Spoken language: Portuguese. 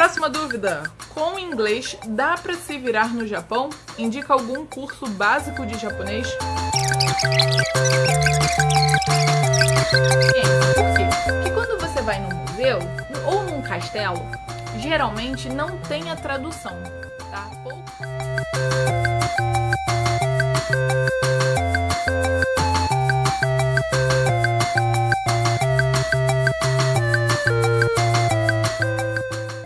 Próxima dúvida. Com inglês, dá para se virar no Japão? Indica algum curso básico de japonês? Por quê? Porque quando você vai num museu ou num castelo, geralmente não tem a tradução, tá? Pouco...